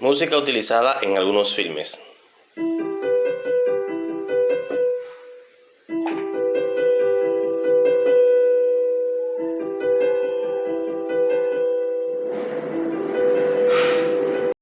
Música utilizada en algunos filmes.